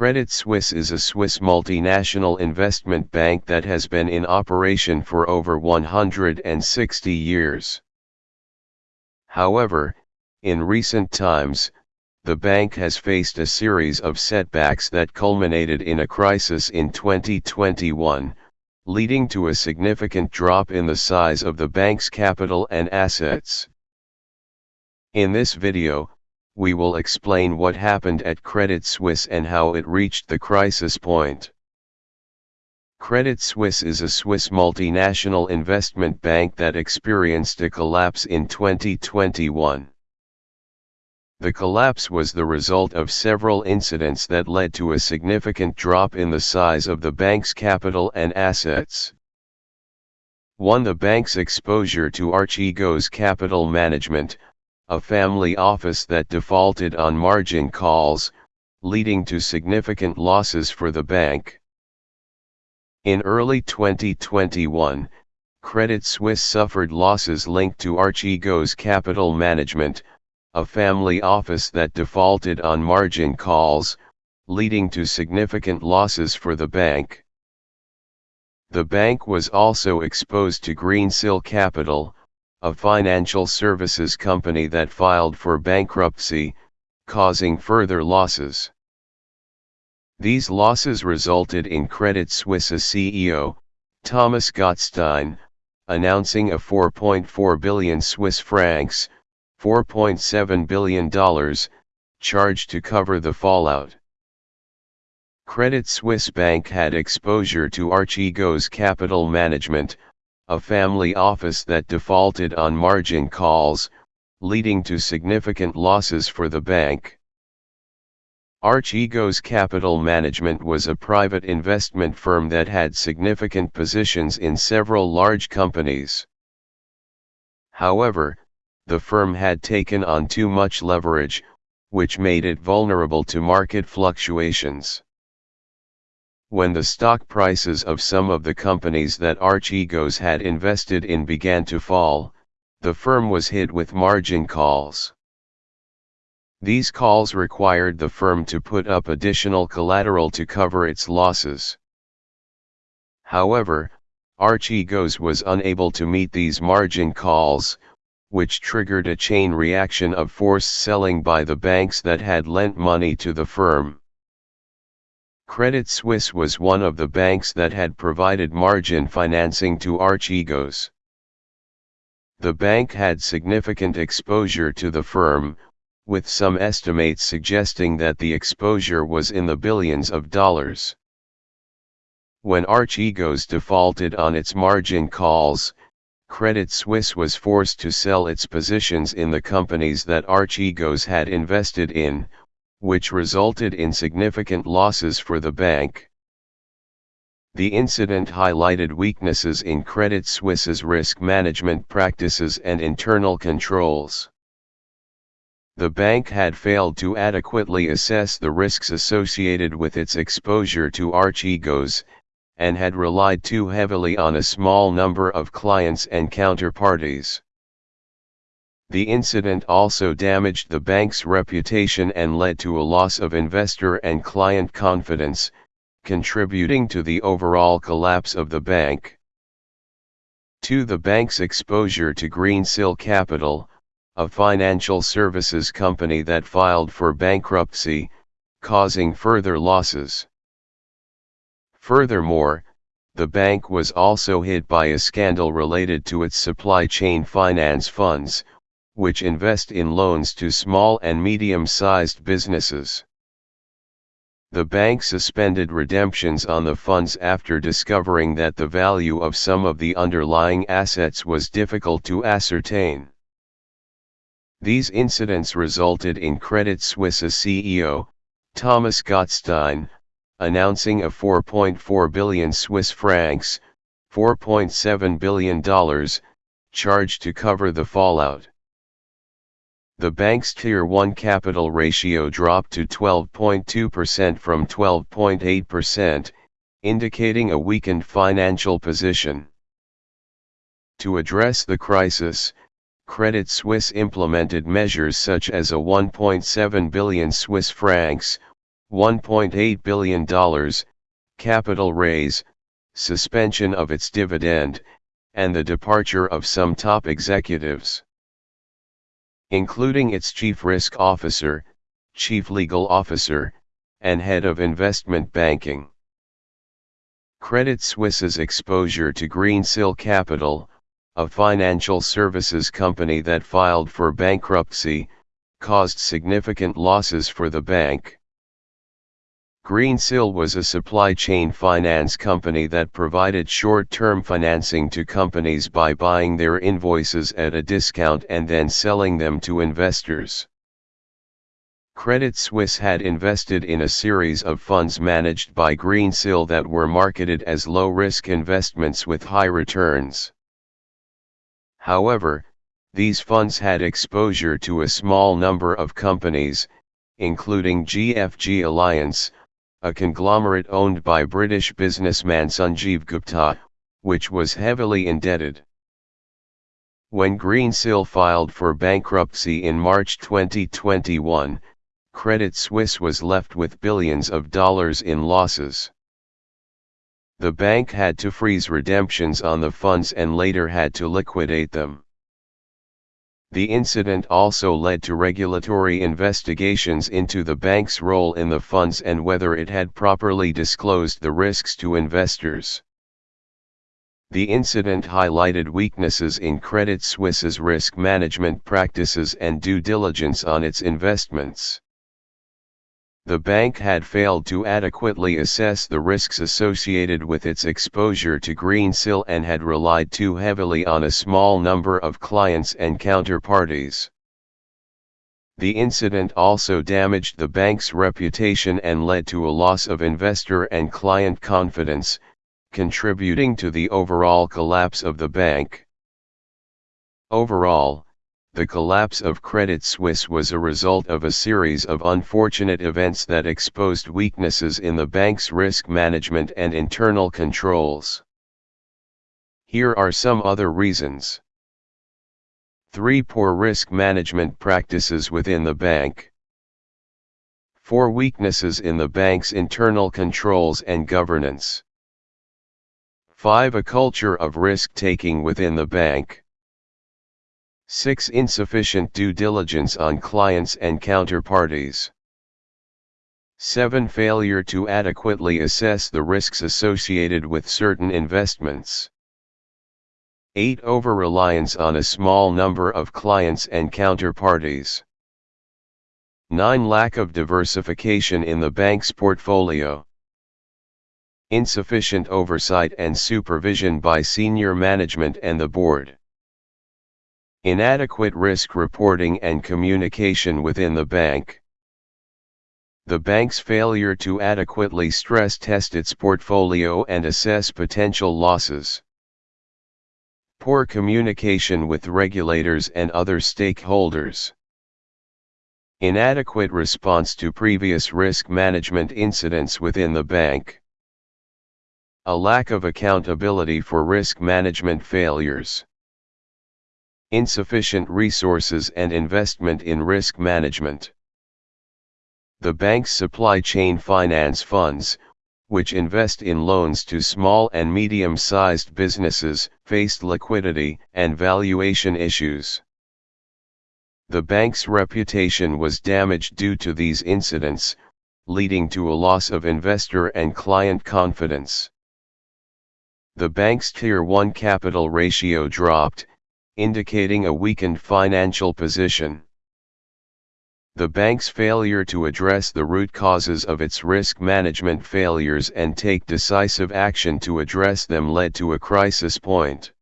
Credit Suisse is a Swiss multinational investment bank that has been in operation for over 160 years. However, in recent times, the bank has faced a series of setbacks that culminated in a crisis in 2021, leading to a significant drop in the size of the bank's capital and assets. In this video, we will explain what happened at Credit Suisse and how it reached the crisis point. Credit Suisse is a Swiss multinational investment bank that experienced a collapse in 2021. The collapse was the result of several incidents that led to a significant drop in the size of the bank's capital and assets. 1. The bank's exposure to Archegos Capital Management, a family office that defaulted on margin calls, leading to significant losses for the bank. In early 2021, Credit Suisse suffered losses linked to Archegos Capital Management, a family office that defaulted on margin calls, leading to significant losses for the bank. The bank was also exposed to Greensill Capital, a financial services company that filed for bankruptcy, causing further losses. These losses resulted in Credit Suisse's CEO, Thomas Gottstein, announcing a 4.4 billion Swiss francs, $4.7 billion, charge to cover the fallout. Credit Suisse Bank had exposure to Archegos Capital Management, a family office that defaulted on margin calls, leading to significant losses for the bank. Archegos Capital Management was a private investment firm that had significant positions in several large companies. However, the firm had taken on too much leverage, which made it vulnerable to market fluctuations. When the stock prices of some of the companies that Archegos had invested in began to fall, the firm was hit with margin calls. These calls required the firm to put up additional collateral to cover its losses. However, Archegos was unable to meet these margin calls, which triggered a chain reaction of forced selling by the banks that had lent money to the firm. Credit Suisse was one of the banks that had provided margin financing to Archegos. The bank had significant exposure to the firm, with some estimates suggesting that the exposure was in the billions of dollars. When Archegos defaulted on its margin calls, Credit Suisse was forced to sell its positions in the companies that Archegos had invested in, which resulted in significant losses for the bank. The incident highlighted weaknesses in Credit Suisse's risk management practices and internal controls. The bank had failed to adequately assess the risks associated with its exposure to Archegos, and had relied too heavily on a small number of clients and counterparties. The incident also damaged the bank's reputation and led to a loss of investor and client confidence, contributing to the overall collapse of the bank. 2. The bank's exposure to Greensill Capital, a financial services company that filed for bankruptcy, causing further losses. Furthermore, the bank was also hit by a scandal related to its supply chain finance funds, which invest in loans to small and medium-sized businesses. The bank suspended redemptions on the funds after discovering that the value of some of the underlying assets was difficult to ascertain. These incidents resulted in Credit Suisse's CEO, Thomas Gottstein, announcing a 4.4 billion Swiss francs, $4.7 billion, charge to cover the fallout the bank's Tier 1 capital ratio dropped to 12.2% from 12.8%, indicating a weakened financial position. To address the crisis, Credit Suisse implemented measures such as a 1.7 billion Swiss francs, $1.8 billion, capital raise, suspension of its dividend, and the departure of some top executives. Including its chief risk officer, chief legal officer, and head of investment banking. Credit Suisse's exposure to Greensill Capital, a financial services company that filed for bankruptcy, caused significant losses for the bank. Greensill was a supply chain finance company that provided short-term financing to companies by buying their invoices at a discount and then selling them to investors. Credit Suisse had invested in a series of funds managed by Greensill that were marketed as low-risk investments with high returns. However, these funds had exposure to a small number of companies, including GFG Alliance, a conglomerate owned by British businessman Sanjeev Gupta, which was heavily indebted. When Greensill filed for bankruptcy in March 2021, Credit Suisse was left with billions of dollars in losses. The bank had to freeze redemptions on the funds and later had to liquidate them. The incident also led to regulatory investigations into the bank's role in the funds and whether it had properly disclosed the risks to investors. The incident highlighted weaknesses in Credit Suisse's risk management practices and due diligence on its investments. The bank had failed to adequately assess the risks associated with its exposure to Greensill and had relied too heavily on a small number of clients and counterparties. The incident also damaged the bank's reputation and led to a loss of investor and client confidence, contributing to the overall collapse of the bank. Overall, the collapse of Credit Suisse was a result of a series of unfortunate events that exposed weaknesses in the bank's risk management and internal controls. Here are some other reasons. 3. Poor risk management practices within the bank. 4. Weaknesses in the bank's internal controls and governance. 5. A culture of risk-taking within the bank. 6. Insufficient due diligence on clients and counterparties. 7. Failure to adequately assess the risks associated with certain investments. 8. Over-reliance on a small number of clients and counterparties. 9. Lack of diversification in the bank's portfolio. Insufficient oversight and supervision by senior management and the board. Inadequate risk reporting and communication within the bank. The bank's failure to adequately stress test its portfolio and assess potential losses. Poor communication with regulators and other stakeholders. Inadequate response to previous risk management incidents within the bank. A lack of accountability for risk management failures insufficient resources and investment in risk management. The bank's supply chain finance funds, which invest in loans to small and medium-sized businesses, faced liquidity and valuation issues. The bank's reputation was damaged due to these incidents, leading to a loss of investor and client confidence. The bank's Tier 1 capital ratio dropped, indicating a weakened financial position. The bank's failure to address the root causes of its risk management failures and take decisive action to address them led to a crisis point.